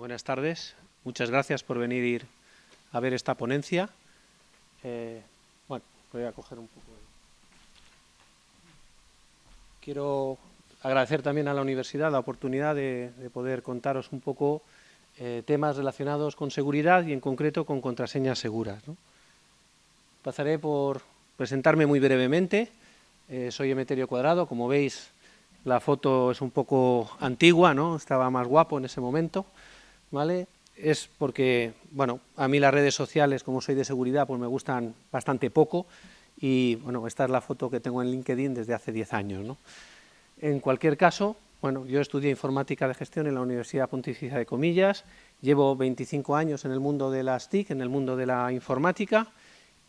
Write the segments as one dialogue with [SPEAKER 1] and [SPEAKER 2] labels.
[SPEAKER 1] buenas tardes. Muchas gracias por venir a ver esta ponencia. Eh, bueno, voy a coger un poco. Quiero agradecer también a la universidad la oportunidad de, poder contaros un poco eh, temas relacionados con seguridad y en concreto con contraseñas seguras. Pasaré por presentarme muy brevemente. Eh, soy Emeterio Cuadrado, como veis la foto es un poco antigua, ¿no? estaba más guapo en ese momento. ¿Vale? Es porque, bueno, a mí las redes sociales, como soy de seguridad, pues me gustan bastante poco y, bueno, esta es la foto que tengo en LinkedIn desde hace 10 años, ¿no? En cualquier caso, bueno, yo estudié informática de gestión en la Universidad Pontificia de Comillas, llevo 25 años en el mundo de las TIC, en el mundo de la informática,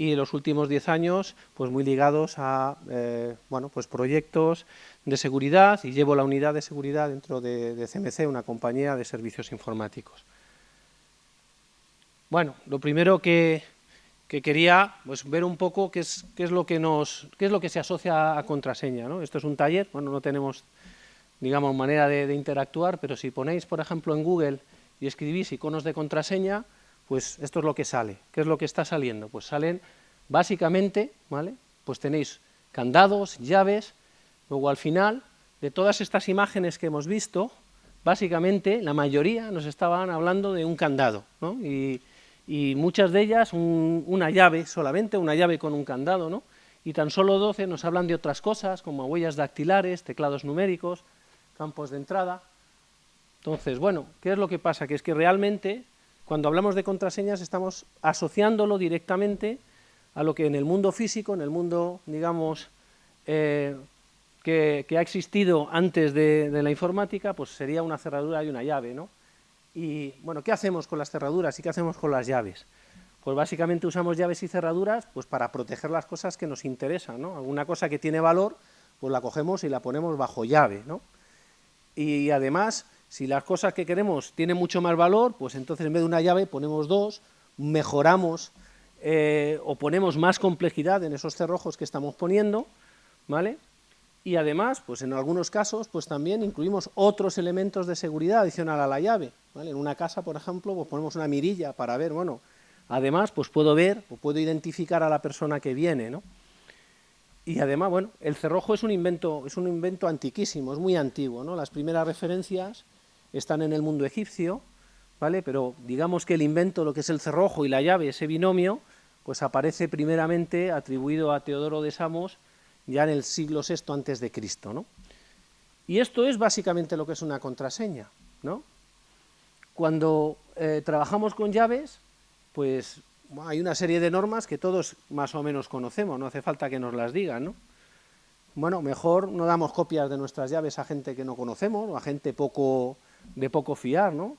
[SPEAKER 1] y los últimos 10 años pues muy ligados a eh, bueno, pues proyectos de seguridad y llevo la unidad de seguridad dentro de, CMC, una compañía de servicios informáticos. Bueno, lo primero que, quería pues, ver un poco qué es, qué es, lo que nos, qué es lo que se asocia a contraseña. ¿no? Esto es un taller, bueno, no tenemos digamos manera de interactuar, pero si ponéis, por ejemplo, en Google y escribís iconos de contraseña, pues esto es lo que sale. ¿Qué es lo que está saliendo? Pues salen básicamente, ¿vale? Pues tenéis candados, llaves, luego al final de todas estas imágenes que hemos visto, básicamente la mayoría nos estaban hablando de un candado, ¿no? y, muchas de ellas una llave solamente, una llave con un candado, ¿no? y tan solo 12 nos hablan de otras cosas como huellas dactilares, teclados numéricos, campos de entrada. Entonces, bueno, ¿qué es lo que pasa? Que es que realmente cuando hablamos de contraseñas estamos asociándolo directamente a lo que en el mundo físico, en el mundo, digamos, eh, que, ha existido antes de, la informática, pues sería una cerradura y una llave, ¿no? Y, bueno, ¿qué hacemos con las cerraduras y qué hacemos con las llaves? Pues básicamente usamos llaves y cerraduras pues para proteger las cosas que nos interesan, ¿no? Alguna cosa que tiene valor, pues la cogemos y la ponemos bajo llave, ¿no? Y además si las cosas que queremos tienen mucho más valor, pues entonces en vez de una llave ponemos dos, mejoramos eh, o ponemos más complejidad en esos cerrojos que estamos poniendo, ¿vale? Y además, pues en algunos casos, pues también incluimos otros elementos de seguridad adicional a la llave, ¿vale? En una casa, por ejemplo, pues ponemos una mirilla para ver, bueno, además, pues puedo ver o puedo identificar a la persona que viene, ¿no? Y además, bueno, el cerrojo es un invento, es un invento antiquísimo, es muy antiguo, ¿no? Las primeras referencias están en el mundo egipcio, ¿vale? pero digamos que el invento, lo que es el cerrojo y la llave, ese binomio, pues aparece primeramente atribuido a Teodoro de Samos ya en el siglo VI antes de Cristo, ¿no? Y esto es básicamente lo que es una contraseña, ¿no? Cuando eh, trabajamos con llaves, pues hay una serie de normas que todos más o menos conocemos, no hace falta que nos las digan, ¿no? Bueno, mejor no damos copias de nuestras llaves a gente que no conocemos, o a gente poco de poco fiar, ¿no?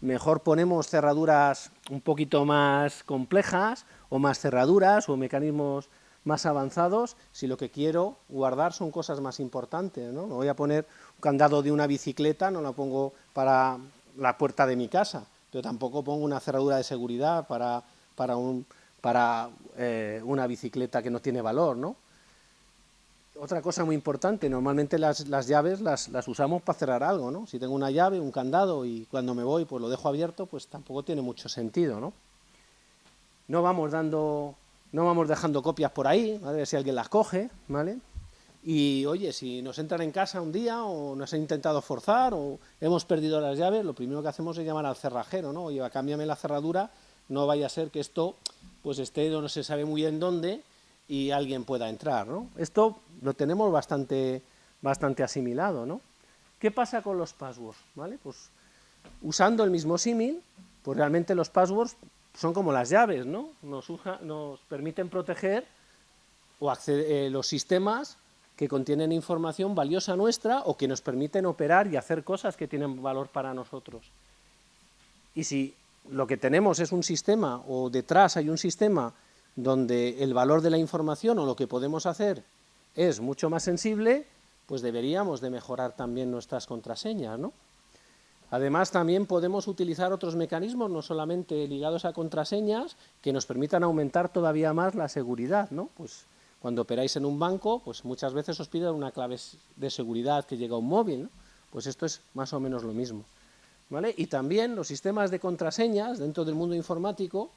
[SPEAKER 1] Mejor ponemos cerraduras un poquito más complejas o más cerraduras o mecanismos más avanzados si lo que quiero guardar son cosas más importantes, ¿no? Me voy a poner un candado de una bicicleta, no lo pongo para la puerta de mi casa, pero tampoco pongo una cerradura de seguridad para, para, un, para eh, una bicicleta que no tiene valor, ¿no? Otra cosa muy importante, normalmente las, llaves las, usamos para cerrar algo, ¿no? Si tengo una llave, un candado y cuando me voy pues lo dejo abierto, pues tampoco tiene mucho sentido, ¿no? No vamos dando, no vamos dejando copias por ahí, a ver si alguien las coge, ¿vale? Y oye, si nos entran en casa un día o nos han intentado forzar o hemos perdido las llaves, lo primero que hacemos es llamar al cerrajero, ¿no? Oye, cámbiame la cerradura, no vaya a ser que esto pues esté no se sabe muy bien dónde y alguien pueda entrar, ¿no? Esto lo tenemos bastante, bastante asimilado, ¿no? ¿Qué pasa con los passwords? ¿Vale? Pues usando el mismo símil, pues realmente los passwords son como las llaves, ¿no? Nos, nos permiten proteger o acceder, eh, los sistemas que contienen información valiosa nuestra o que nos permiten operar y hacer cosas que tienen valor para nosotros. Y si lo que tenemos es un sistema o detrás hay un sistema donde el valor de la información o lo que podemos hacer es mucho más sensible, pues deberíamos de mejorar también nuestras contraseñas, ¿no? Además, también podemos utilizar otros mecanismos, no solamente ligados a contraseñas, que nos permitan aumentar todavía más la seguridad, ¿no? Pues cuando operáis en un banco, pues muchas veces os piden una clave de seguridad que llega a un móvil, ¿no? Pues esto es más o menos lo mismo. ¿vale? Y también los sistemas de contraseñas dentro del mundo informático,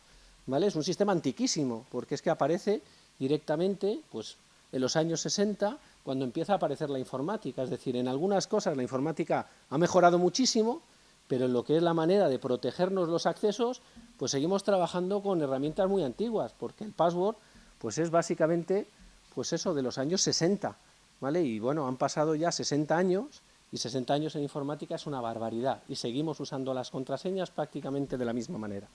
[SPEAKER 1] ¿vale? Es un sistema antiquísimo, porque es que aparece directamente, pues, en los años 60, cuando empieza a aparecer la informática, es decir, en algunas cosas la informática ha mejorado muchísimo, pero en lo que es la manera de protegernos los accesos, pues seguimos trabajando con herramientas muy antiguas, porque el password, pues es básicamente, pues eso, de los años 60, ¿vale? Y bueno, han pasado ya 60 años, y 60 años en informática es una barbaridad, y seguimos usando las contraseñas prácticamente de la misma manera.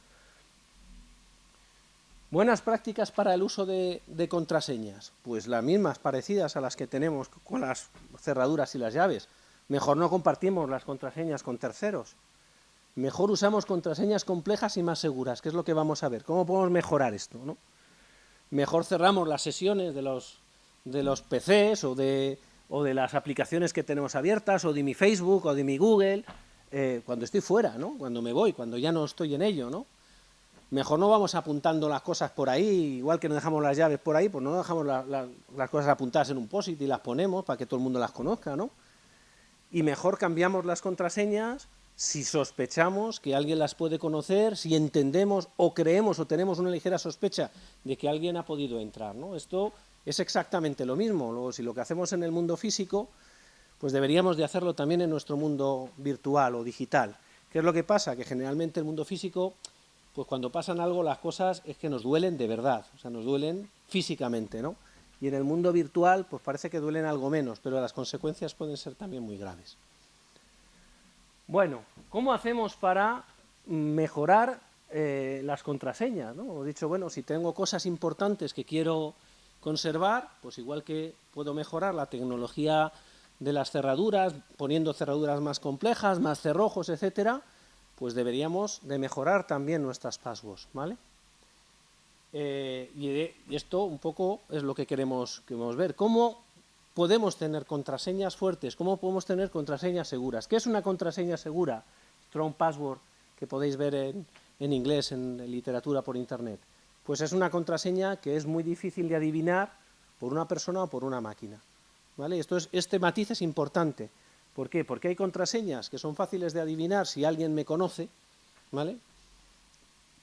[SPEAKER 1] Buenas prácticas para el uso de, contraseñas, pues las mismas, parecidas a las que tenemos con las cerraduras y las llaves. Mejor no compartimos las contraseñas con terceros. Mejor usamos contraseñas complejas y más seguras, que es lo que vamos a ver. ¿Cómo podemos mejorar esto? Mejor cerramos las sesiones de los, de los PCs o de, o de las aplicaciones que tenemos abiertas, o de mi Facebook, o de mi Google, eh, cuando estoy fuera, ¿no? cuando me voy, cuando ya no estoy en ello, ¿no? Mejor no vamos apuntando las cosas por ahí, igual que no dejamos las llaves por ahí, pues no dejamos las cosas apuntadas en un POSIT y las ponemos para que todo el mundo las conozca, ¿no? Y mejor cambiamos las contraseñas si sospechamos que alguien las puede conocer, si entendemos o creemos o tenemos una ligera sospecha de que alguien ha podido entrar, ¿no? Esto es exactamente lo mismo, Luego, si lo que hacemos en el mundo físico, pues deberíamos de hacerlo también en nuestro mundo virtual o digital. ¿Qué es lo que pasa? Que generalmente el mundo físico pues cuando pasan algo las cosas es que nos duelen de verdad, o sea, nos duelen físicamente, ¿no? Y en el mundo virtual, pues parece que duelen algo menos, pero las consecuencias pueden ser también muy graves. Bueno, ¿cómo hacemos para mejorar eh, las contraseñas? ¿no? Hemos dicho, bueno, si tengo cosas importantes que quiero conservar, pues igual que puedo mejorar la tecnología de las cerraduras, poniendo cerraduras más complejas, más cerrojos, etcétera, pues deberíamos de mejorar también nuestras passwords, ¿vale? Eh, y, esto un poco es lo que queremos, queremos ver. ¿Cómo podemos tener contraseñas fuertes? ¿Cómo podemos tener contraseñas seguras? ¿Qué es una contraseña segura? Strong Password, que podéis ver en, en inglés, en literatura por internet. Pues es una contraseña que es muy difícil de adivinar por una persona o por una máquina. ¿Vale? Esto es, este matiz es importante. ¿Por qué? Porque hay contraseñas que son fáciles de adivinar si alguien me conoce, ¿vale?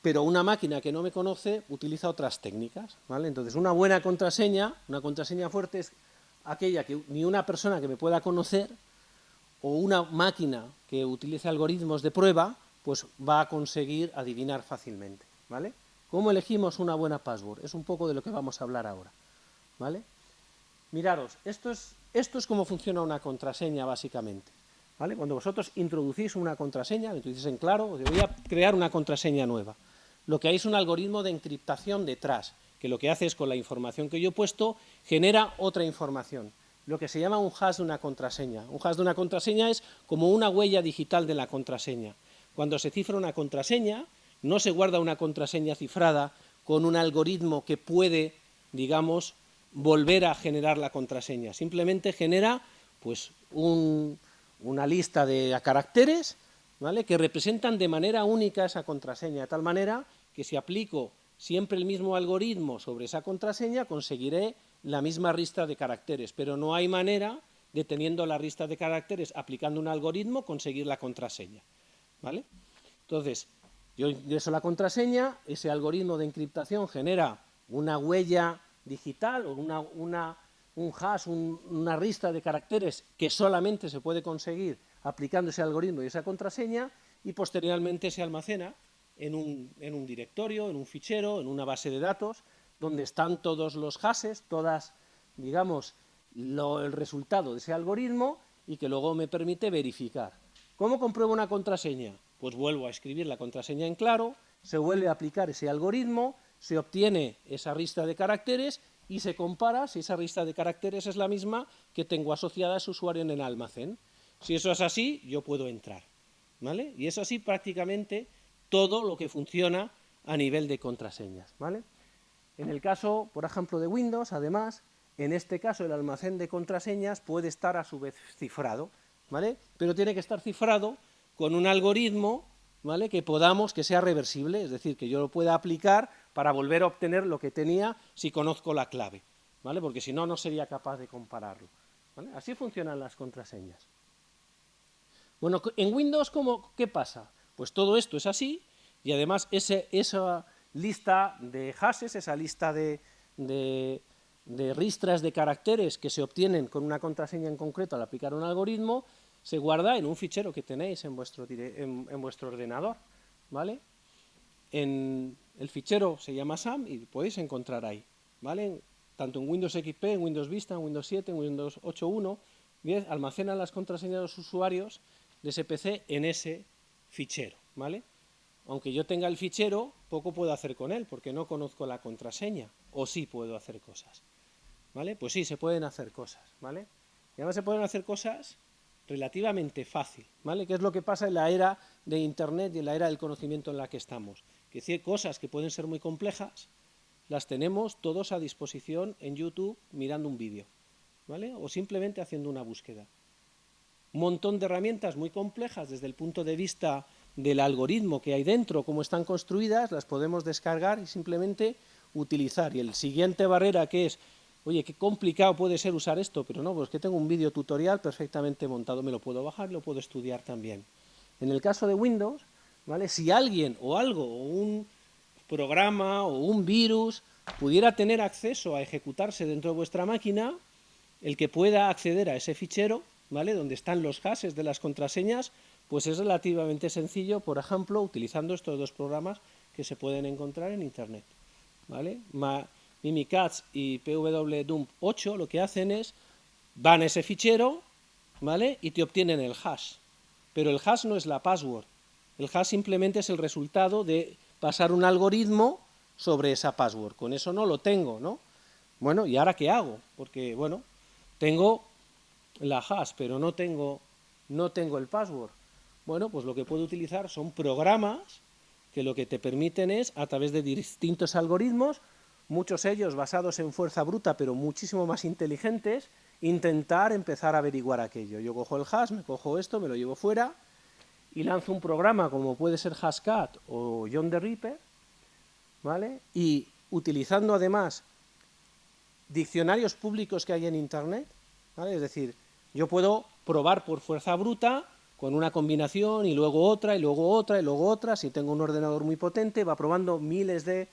[SPEAKER 1] Pero una máquina que no me conoce utiliza otras técnicas, ¿vale? Entonces, una buena contraseña, una contraseña fuerte es aquella que ni una persona que me pueda conocer o una máquina que utilice algoritmos de prueba, pues va a conseguir adivinar fácilmente, ¿vale? ¿Cómo elegimos una buena password? Es un poco de lo que vamos a hablar ahora, ¿vale? Miraros, esto es, esto es cómo funciona una contraseña básicamente. Cuando vosotros introducís una contraseña, introducís en claro, voy a crear una contraseña nueva. Lo que hay es un algoritmo de encriptación detrás, que lo que hace es con la información que yo he puesto, genera otra información, lo que se llama un hash de una contraseña. Un hash de una contraseña es como una huella digital de la contraseña. Cuando se cifra una contraseña, no se guarda una contraseña cifrada con un algoritmo que puede, digamos, volver a generar la contraseña. Simplemente genera pues, una lista de caracteres ¿vale? que representan de manera única esa contraseña, de tal manera que si aplico siempre el mismo algoritmo sobre esa contraseña, conseguiré la misma lista de caracteres, pero no hay manera de teniendo la lista de caracteres, aplicando un algoritmo, conseguir la contraseña. ¿vale? Entonces, yo ingreso la contraseña, ese algoritmo de encriptación genera una huella digital o una, un hash, una lista de caracteres que solamente se puede conseguir aplicando ese algoritmo y esa contraseña y posteriormente se almacena en un, en un directorio, en un fichero, en una base de datos, donde están todos los hashes, todas, digamos, el resultado de ese algoritmo y que luego me permite verificar. ¿Cómo compruebo una contraseña? Pues vuelvo a escribir la contraseña en claro, se vuelve a aplicar ese algoritmo, se obtiene esa lista de caracteres y se compara si esa lista de caracteres es la misma que tengo asociada a ese usuario en el almacén. Si eso es así, yo puedo entrar. ¿vale? Y es así prácticamente todo lo que funciona a nivel de contraseñas. ¿vale? En el caso, por ejemplo, de Windows, además, en este caso el almacén de contraseñas puede estar a su vez cifrado, ¿vale? pero tiene que estar cifrado con un algoritmo ¿vale? que podamos, que sea reversible, es decir, que yo lo pueda aplicar para volver a obtener lo que tenía si conozco la clave, ¿vale? porque si no, no sería capaz de compararlo. Así funcionan las contraseñas. Bueno, en Windows, ¿cómo, ¿qué pasa? Pues todo esto es así, y además ese, esa lista de hashes, esa lista de, de, ristras de caracteres que se obtienen con una contraseña en concreto al aplicar un algoritmo, se guarda en un fichero que tenéis en vuestro, en vuestro ordenador, ¿vale? En el fichero se llama SAM y podéis encontrar ahí, ¿vale? Tanto en Windows XP, en Windows Vista, en Windows 7, en Windows 8.1, almacenan las contraseñas de los usuarios de ese PC en ese fichero, ¿vale? Aunque yo tenga el fichero, poco puedo hacer con él, porque no conozco la contraseña, o sí puedo hacer cosas, ¿vale? Pues sí, se pueden hacer cosas, ¿vale? Y además se pueden hacer cosas relativamente fácil, ¿vale? Que es lo que pasa en la era de Internet y en la era del conocimiento en la que estamos. Que decir, cosas que pueden ser muy complejas, las tenemos todos a disposición en YouTube mirando un vídeo, ¿vale? O simplemente haciendo una búsqueda. Un montón de herramientas muy complejas desde el punto de vista del algoritmo que hay dentro, cómo están construidas, las podemos descargar y simplemente utilizar. Y el siguiente barrera que es oye, qué complicado puede ser usar esto, pero no, pues que tengo un vídeo tutorial perfectamente montado, me lo puedo bajar lo puedo estudiar también. En el caso de Windows, ¿vale? si alguien o algo, o un programa o un virus pudiera tener acceso a ejecutarse dentro de vuestra máquina, el que pueda acceder a ese fichero, ¿vale? donde están los hashes de las contraseñas, pues es relativamente sencillo, por ejemplo, utilizando estos dos programas que se pueden encontrar en Internet. ¿vale? Mimikatz y pwdump 8 lo que hacen es, van a ese fichero, ¿vale? Y te obtienen el hash. Pero el hash no es la password. El hash simplemente es el resultado de pasar un algoritmo sobre esa password. Con eso no lo tengo, ¿no? Bueno, ¿y ahora qué hago? Porque, bueno, tengo la hash, pero no tengo, no tengo el password. Bueno, pues lo que puedo utilizar son programas que lo que te permiten es, a través de distintos algoritmos, muchos ellos basados en fuerza bruta, pero muchísimo más inteligentes, intentar empezar a averiguar aquello. Yo cojo el hash, me cojo esto, me lo llevo fuera y lanzo un programa como puede ser Hashcat o John the Reaper, ¿vale? Y utilizando además diccionarios públicos que hay en Internet, ¿vale? Es decir, yo puedo probar por fuerza bruta con una combinación y luego otra y luego otra y luego otra, si tengo un ordenador muy potente, va probando miles de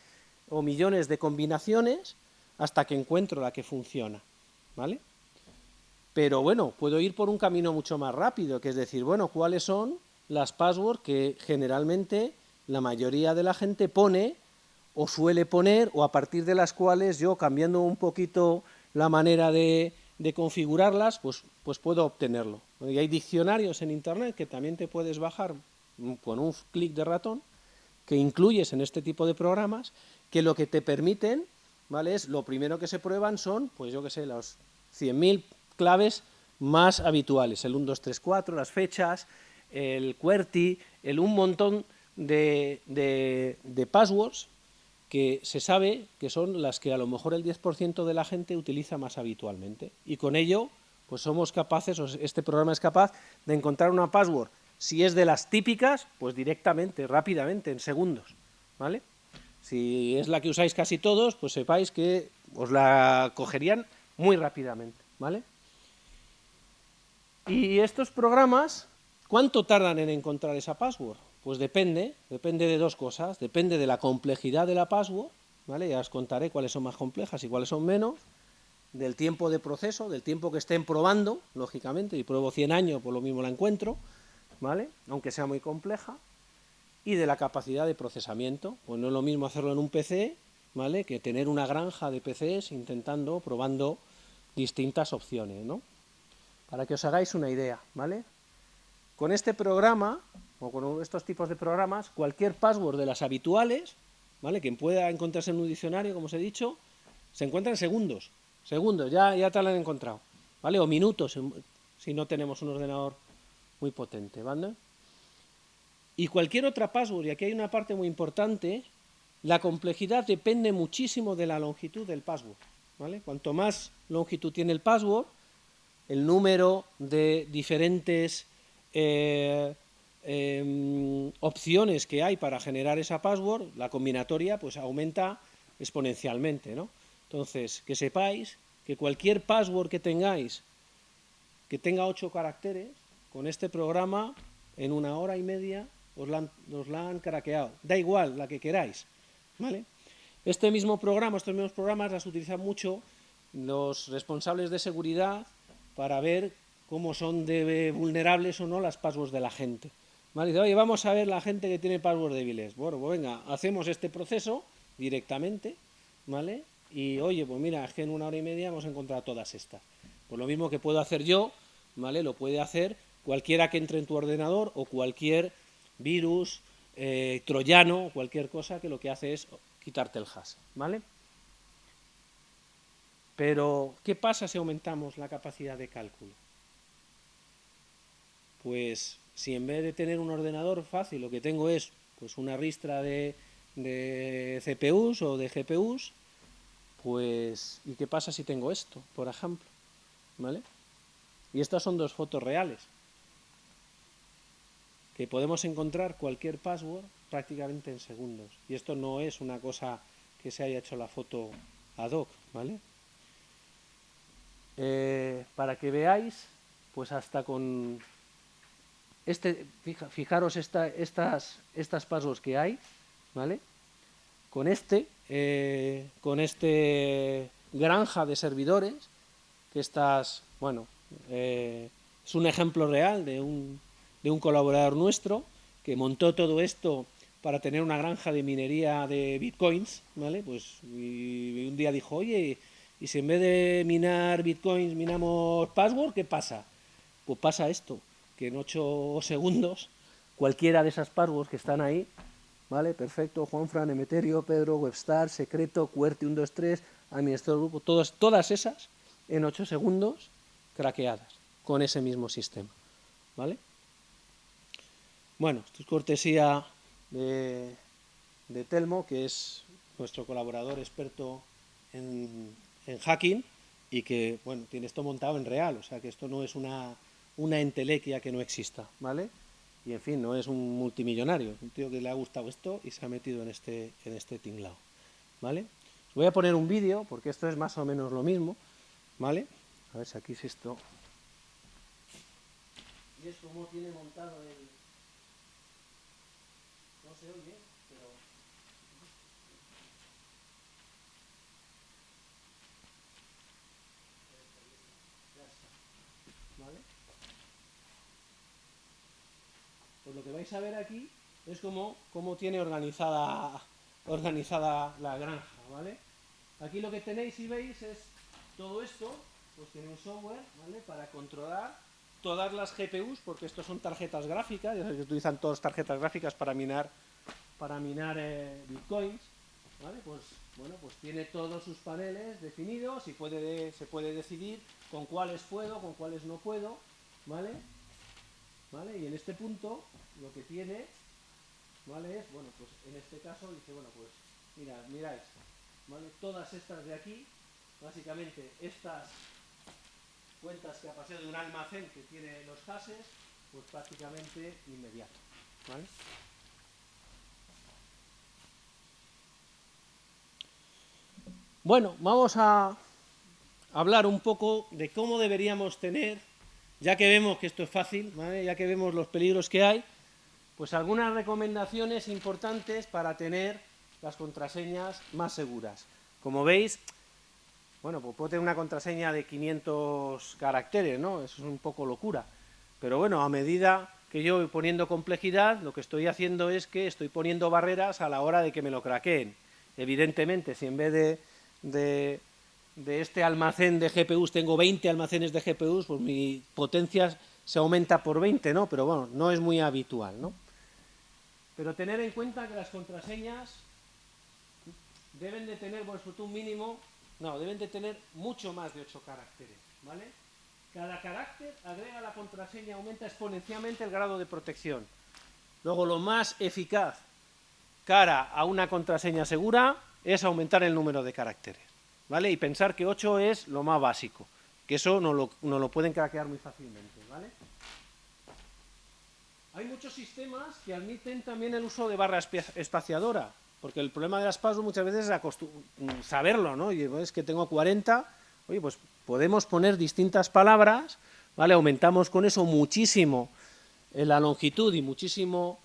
[SPEAKER 1] o millones de combinaciones hasta que encuentro la que funciona, ¿vale? Pero bueno, puedo ir por un camino mucho más rápido, que es decir, bueno, ¿cuáles son las passwords que generalmente la mayoría de la gente pone o suele poner o a partir de las cuales yo, cambiando un poquito la manera de, configurarlas, pues, pues puedo obtenerlo. Y hay diccionarios en Internet que también te puedes bajar con un clic de ratón, que incluyes en este tipo de programas que lo que te permiten, ¿vale? Es lo primero que se prueban son, pues yo qué sé, los 100.000 claves más habituales, el 1, 2, 3, 4, las fechas, el QWERTY, el un montón de, de, passwords que se sabe que son las que a lo mejor el 10% de la gente utiliza más habitualmente. Y con ello, pues somos capaces, este programa es capaz de encontrar una password. Si es de las típicas, pues directamente, rápidamente, en segundos, ¿vale? Si es la que usáis casi todos, pues sepáis que os la cogerían muy rápidamente, ¿vale? Y estos programas, ¿cuánto tardan en encontrar esa password? Pues depende, depende de dos cosas, depende de la complejidad de la password, ¿vale? Ya os contaré cuáles son más complejas y cuáles son menos, del tiempo de proceso, del tiempo que estén probando, lógicamente, y pruebo 100 años, por lo mismo la encuentro, ¿vale? Aunque sea muy compleja, y de la capacidad de procesamiento. Pues no es lo mismo hacerlo en un PC, ¿vale?, que tener una granja de PCs intentando, probando distintas opciones, ¿no? Para que os hagáis una idea, ¿vale? Con este programa, o con estos tipos de programas, cualquier password de las habituales, ¿vale?, que pueda encontrarse en un diccionario, como os he dicho, se encuentra en segundos, segundos, ya, ya te lo han encontrado, ¿vale?, o minutos, si no tenemos un ordenador muy potente, ¿vale?, y cualquier otra password, y aquí hay una parte muy importante, la complejidad depende muchísimo de la longitud del password. ¿vale? Cuanto más longitud tiene el password, el número de diferentes eh, em, opciones que hay para generar esa password, la combinatoria pues aumenta exponencialmente. ¿no? Entonces, que sepáis que cualquier password que tengáis que tenga ocho caracteres, con este programa, en una hora y media, os la, han, craqueado. Da igual, la que queráis. ¿vale? Este mismo programa, estos mismos programas las utilizan mucho los responsables de seguridad para ver cómo son vulnerables o no las passwords de la gente. Dice, oye, vamos a ver la gente que tiene passwords débiles. Bueno, pues venga, hacemos este proceso directamente, ¿vale? Y oye, pues mira, es que en una hora y media hemos encontrado todas estas. Pues lo mismo que puedo hacer yo, ¿vale? Lo puede hacer cualquiera que entre en tu ordenador o cualquier virus, eh, troyano, cualquier cosa que lo que hace es quitarte el hash, ¿vale? Pero, ¿qué pasa si aumentamos la capacidad de cálculo? Pues, si en vez de tener un ordenador fácil, lo que tengo es pues una ristra de, de CPUs o de GPUs, pues, ¿y qué pasa si tengo esto, por ejemplo? ¿Vale? Y estas son dos fotos reales que podemos encontrar cualquier password prácticamente en segundos. Y esto no es una cosa que se haya hecho la foto ad hoc, ¿vale? Eh, para que veáis, pues hasta con este, fijaros esta, estas, estas passwords que hay, ¿vale? Con este, eh, con este granja de servidores, que estas, bueno, eh, es un ejemplo real de un de un colaborador nuestro que montó todo esto para tener una granja de minería de bitcoins, ¿vale? Pues y, un día dijo, oye, y si en vez de minar bitcoins minamos password, ¿qué pasa? Pues pasa esto, que en 8 segundos cualquiera de esas passwords que están ahí, ¿vale? Perfecto, Juanfran, Emeterio, Pedro, Webstar, Secreto, Cuerti 123, administrador grupo, todas, todas esas en 8 segundos craqueadas con ese mismo sistema, ¿vale? Bueno, esto es cortesía de, Telmo, que es nuestro colaborador experto en, hacking y que, bueno, tiene esto montado en real, o sea que esto no es una, una entelequia que no exista, ¿vale? Y en fin, no es un multimillonario, un tío que le ha gustado esto y se ha metido en este, en este tinglao, ¿vale? voy a poner un vídeo, porque esto es más o menos lo mismo, ¿vale? A ver si aquí es esto. Y es como tiene montado el se oye, pero... ¿Vale? Pues lo que vais a ver aquí es cómo, cómo tiene organizada, organizada la granja, ¿vale? Aquí lo que tenéis, y veis, es todo esto, pues tiene un software, ¿vale? Para controlar todas las GPUs, porque estos son tarjetas gráficas, ya sabéis que utilizan todas tarjetas gráficas para minar para minar eh, bitcoins, ¿vale? Pues, bueno, pues tiene todos sus paneles definidos y puede se puede decidir con cuáles puedo, con cuáles no puedo, ¿vale? ¿Vale? Y en este punto lo que tiene, ¿vale? Es, bueno, pues en este caso dice, bueno, pues mirad, miráis, ¿vale? Todas estas de aquí, básicamente estas cuentas que ha pasado de un almacén que tiene los hashes, pues prácticamente inmediato, ¿vale? Bueno, vamos a hablar un poco de cómo deberíamos tener, ya que vemos que esto es fácil, ya que vemos los peligros que hay, pues algunas recomendaciones importantes para tener las contraseñas más seguras. Como veis, bueno, pues puedo tener una contraseña de 500 caracteres, ¿no? Eso es un poco locura. Pero bueno, a medida que yo voy poniendo complejidad, lo que estoy haciendo es que estoy poniendo barreras a la hora de que me lo craqueen. Evidentemente, si en vez de de, este almacén de GPUs, tengo 20 almacenes de GPUs, pues mi potencia se aumenta por 20, ¿no? Pero bueno, no es muy habitual, ¿no? Pero tener en cuenta que las contraseñas deben de tener, por ejemplo, un mínimo, no, deben de tener mucho más de 8 caracteres, ¿vale? Cada carácter agrega la contraseña, aumenta exponencialmente el grado de protección. Luego, lo más eficaz cara a una contraseña segura es aumentar el número de caracteres, ¿vale? Y pensar que 8 es lo más básico, que eso no lo, lo pueden craquear muy fácilmente, ¿vale? Hay muchos sistemas que admiten también el uso de barra espaciadora, porque el problema de las passwords muchas veces es saberlo, ¿no? Y es que tengo 40, oye, pues podemos poner distintas palabras ¿vale? Aumentamos con eso muchísimo eh, la longitud y muchísimo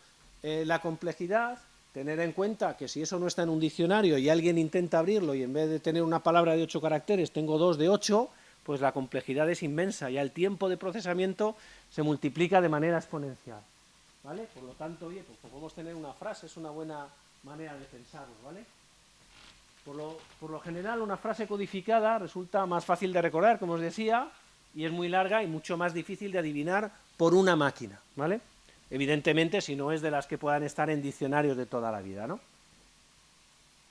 [SPEAKER 1] eh, la complejidad, tener en cuenta que si eso no está en un diccionario y alguien intenta abrirlo y en vez de tener una palabra de ocho caracteres tengo dos de ocho, pues la complejidad es inmensa y el tiempo de procesamiento se multiplica de manera exponencial. ¿Vale? Por lo tanto, oye, pues podemos tener una frase, es una buena manera de pensarlo, ¿vale? Por lo, por lo general, una frase codificada resulta más fácil de recordar, como os decía, y es muy larga y mucho más difícil de adivinar por una máquina, ¿vale? Evidentemente, si no es de las que puedan estar en diccionarios de toda la vida, ¿no?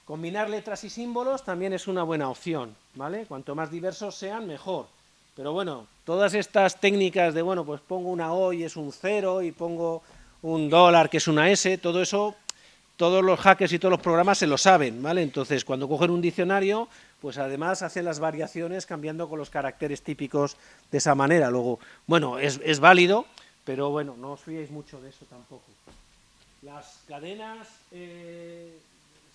[SPEAKER 1] Combinar letras y símbolos también es una buena opción, ¿vale? Cuanto más diversos sean, mejor. Pero bueno, todas estas técnicas de, bueno, pues pongo una O y es un cero, y pongo un dólar que es una S, todo eso todos los hackers y todos los programas se lo saben, ¿vale? Entonces, cuando cogen un diccionario, pues además hacen las variaciones cambiando con los caracteres típicos de esa manera. Luego, bueno, es, válido, pero bueno, no os fiéis mucho de eso tampoco. Las cadenas eh,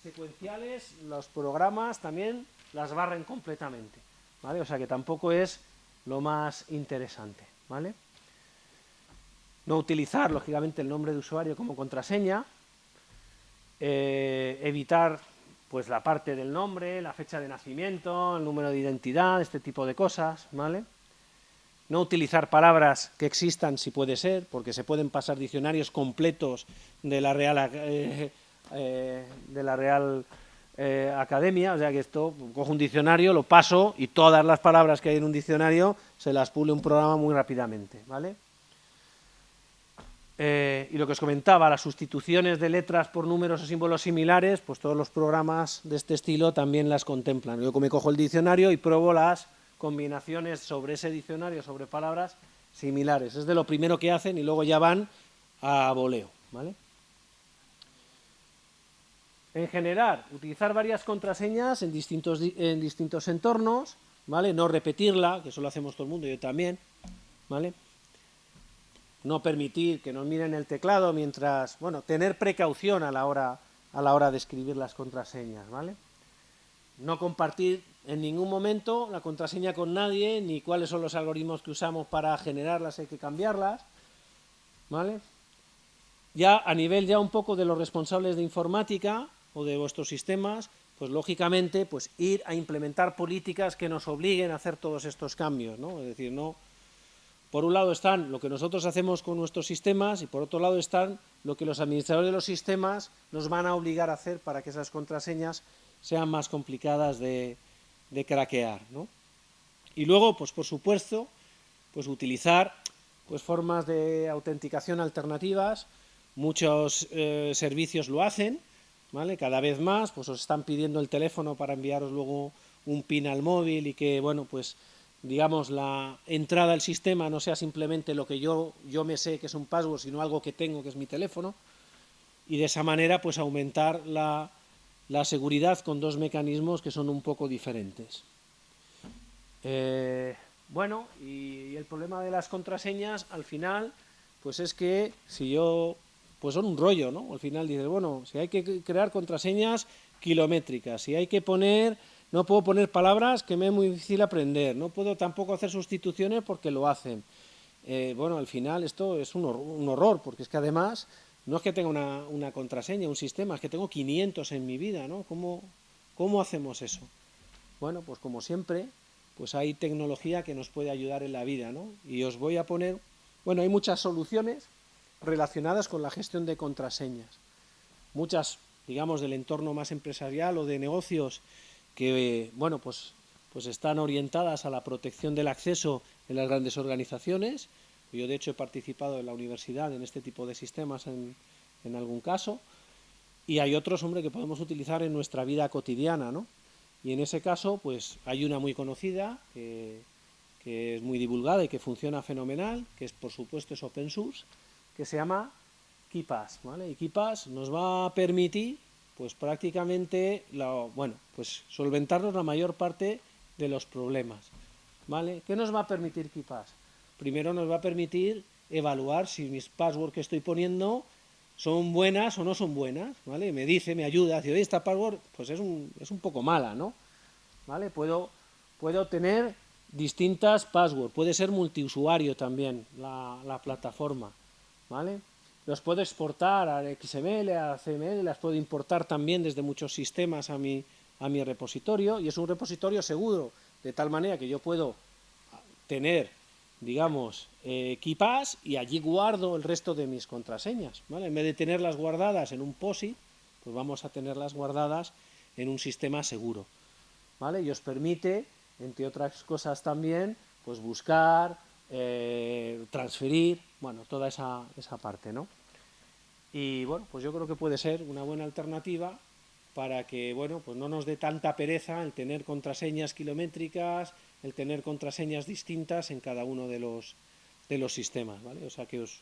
[SPEAKER 1] secuenciales, los programas también las barren completamente, ¿vale? O sea que tampoco es lo más interesante, ¿vale? No utilizar, lógicamente, el nombre de usuario como contraseña, eh, evitar pues la parte del nombre, la fecha de nacimiento, el número de identidad, este tipo de cosas, ¿vale? No utilizar palabras que existan si puede ser, porque se pueden pasar diccionarios completos de la Real, eh, eh, Real Academia, o sea que esto, cojo un diccionario, lo paso y todas las palabras que hay en un diccionario se las pule un programa muy rápidamente, ¿vale? Eh, y lo que os comentaba, las sustituciones de letras por números o símbolos similares, pues todos los programas de este estilo también las contemplan. Yo me cojo el diccionario y pruebo las combinaciones sobre ese diccionario, sobre palabras similares. Es de lo primero que hacen y luego ya van a voleo. ¿vale? En general, utilizar varias contraseñas en distintos, en distintos entornos, ¿vale? no repetirla, que eso lo hacemos todo el mundo, yo también, ¿vale? no permitir que nos miren el teclado mientras, bueno, tener precaución a la hora, a la hora de escribir las contraseñas, ¿vale? No compartir en ningún momento la contraseña con nadie, ni cuáles son los algoritmos que usamos para generarlas, hay que cambiarlas, ¿vale? Ya a nivel ya un poco de los responsables de informática o de vuestros sistemas, pues lógicamente, pues ir a implementar políticas que nos obliguen a hacer todos estos cambios, ¿no? Es decir, no por un lado están lo que nosotros hacemos con nuestros sistemas y por otro lado están lo que los administradores de los sistemas nos van a obligar a hacer para que esas contraseñas sean más complicadas de, craquear. Y luego, pues por supuesto, pues utilizar pues formas de autenticación alternativas, muchos eh, servicios lo hacen, ¿vale? cada vez más, pues os están pidiendo el teléfono para enviaros luego un PIN al móvil y que, bueno, pues digamos, la entrada al sistema no sea simplemente lo que yo, yo me sé que es un password, sino algo que tengo que es mi teléfono, y de esa manera pues aumentar la, seguridad con dos mecanismos que son un poco diferentes. Eh, bueno, y, el problema de las contraseñas al final, pues es que si yo, pues son un rollo, ¿no? Al final dices, bueno, si hay que crear contraseñas kilométricas, si hay que poner no puedo poner palabras que me es muy difícil aprender, no puedo tampoco hacer sustituciones porque lo hacen. Eh, bueno, al final esto es un, horror, porque es que además no es que tenga una, contraseña, un sistema, es que tengo 500 en mi vida, ¿no? ¿Cómo, ¿Cómo hacemos eso? Bueno, pues como siempre, pues hay tecnología que nos puede ayudar en la vida, ¿no? Y os voy a poner, bueno, hay muchas soluciones relacionadas con la gestión de contraseñas. Muchas, digamos, del entorno más empresarial o de negocios que bueno, pues, pues están orientadas a la protección del acceso en las grandes organizaciones. Yo, de hecho, he participado en la universidad en este tipo de sistemas en, en algún caso. Y hay otros, hombre, que podemos utilizar en nuestra vida cotidiana, ¿no? Y en ese caso, pues hay una muy conocida, que, es muy divulgada y que funciona fenomenal, que es, por supuesto, es open source, que se llama KeePass, ¿vale? Y KeePass nos va a permitir pues prácticamente, bueno, pues solventarnos la mayor parte de los problemas. ¿Vale? ¿Qué nos va a permitir KeePass? Primero nos va a permitir evaluar si mis passwords que estoy poniendo son buenas o no son buenas, ¿vale? Me dice, me ayuda, dice, esta password pues es un, es un poco mala, ¿no? ¿Vale? Puedo, puedo tener distintas passwords, puede ser multiusuario también la, la plataforma, ¿vale? Los puedo exportar a XML, a CML, las puedo importar también desde muchos sistemas a mi, a mi repositorio y es un repositorio seguro, de tal manera que yo puedo tener, digamos, eh, y allí guardo el resto de mis contraseñas, ¿vale? En vez de tenerlas guardadas en un POSIT, pues vamos a tenerlas guardadas en un sistema seguro, ¿vale? Y os permite, entre otras cosas también, pues buscar, eh, transferir, bueno, toda esa, esa parte, ¿no? Y bueno, pues yo creo que puede ser una buena alternativa para que, bueno, pues no nos dé tanta pereza el tener contraseñas kilométricas, el tener contraseñas distintas en cada uno de los, de los sistemas, ¿vale? O sea, que os,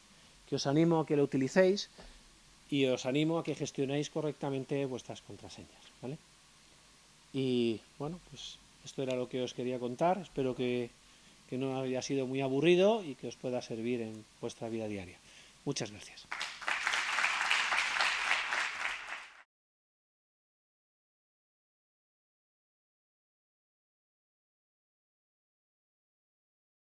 [SPEAKER 1] que os animo a que lo utilicéis y os animo a que gestionéis correctamente vuestras contraseñas, ¿vale? Y, bueno, pues esto era lo que os quería contar, espero que, que no haya sido muy aburrido y que os pueda servir en vuestra vida diaria. Muchas gracias.